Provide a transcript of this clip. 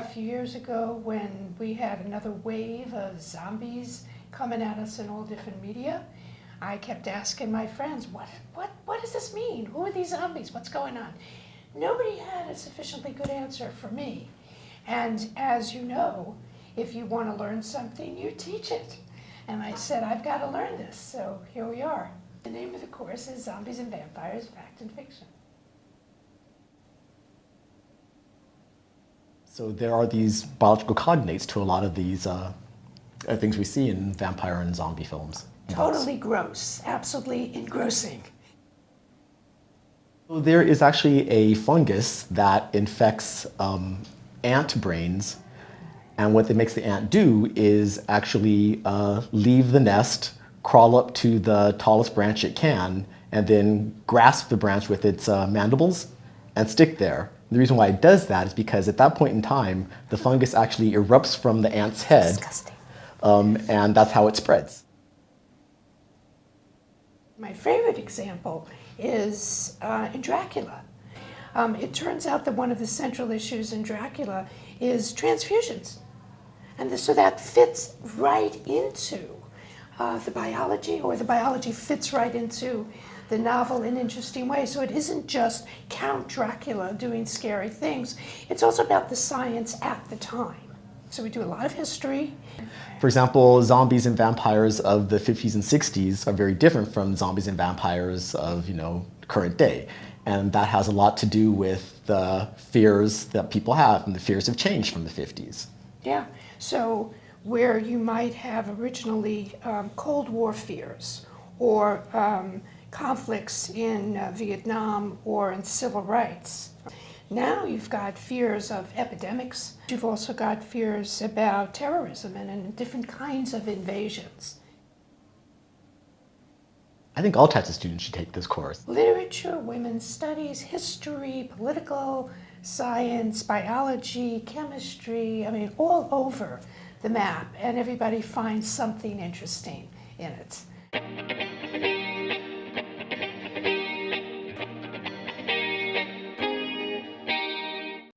few years ago when we had another wave of zombies coming at us in all different media, I kept asking my friends, what, what, what does this mean? Who are these zombies? What's going on? Nobody had a sufficiently good answer for me. And as you know, if you want to learn something, you teach it. And I said, I've got to learn this, so here we are. The name of the course is Zombies and Vampires, Fact and Fiction. So there are these biological cognates to a lot of these uh, uh things we see in vampire and zombie films. Totally gross, absolutely engrossing. There is actually a fungus that infects um, ant brains and what it makes the ant do is actually uh, leave the nest, crawl up to the tallest branch it can, and then grasp the branch with its uh, mandibles and stick there. The reason why it does that is because at that point in time, the fungus actually erupts from the ant's head. Um, and that's how it spreads. My favorite example is uh, in Dracula. Um, it turns out that one of the central issues in Dracula is transfusions. And so that fits right into uh, the biology, or the biology fits right into the novel in interesting ways. So it isn't just Count Dracula doing scary things, it's also about the science at the time. So we do a lot of history. For example, zombies and vampires of the 50s and 60s are very different from zombies and vampires of, you know, current day. And that has a lot to do with the fears that people have, and the fears have changed from the 50s. Yeah, so where you might have originally um, Cold War fears or um, conflicts in uh, Vietnam or in civil rights. Now you've got fears of epidemics. You've also got fears about terrorism and, and different kinds of invasions. I think all types of students should take this course. Literature, women's studies, history, political science, biology, chemistry, I mean, all over the map, and everybody finds something interesting in it.